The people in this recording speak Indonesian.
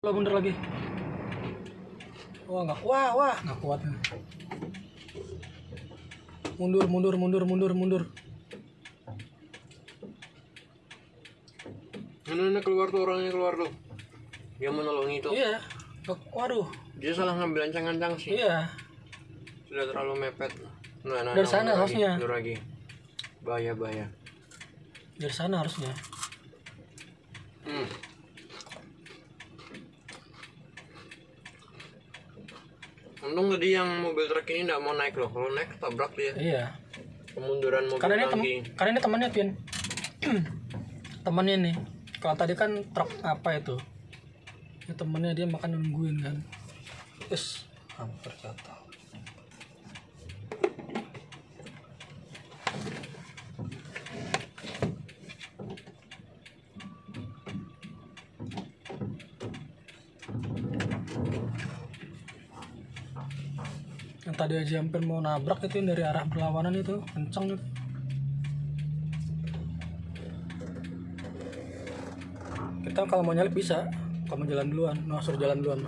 Lo mundur lagi. Wah nggak wah wah nggak kuat. Mundur mundur mundur mundur mundur. Mana keluar tuh orangnya keluar tuh. Dia mau nolong itu. Iya. Waduh. Dia salah ngambil ancang-ancang sih. Iya. Sudah terlalu mepet. Nah, nah, Dari nah, sana lagi, harusnya. mundur lagi. Bahaya bahaya. Dari sana harusnya. Hmm. Untung tadi yang mobil truk ini nggak mau naik loh. Kalau naik tabrak dia. Iya. Kemunduran mobil Karena ini tem lagi. karena ini temannya Pin. temannya nih. Kalau tadi kan truk apa itu? Ini temannya dia makan nungguin kan. Terus hampir jatuh. yang tadi aja hampir mau nabrak itu yang dari arah berlawanan itu kenceng itu kita kalau mau nyalip bisa kalau mau jalan duluan nosur jalan duluan.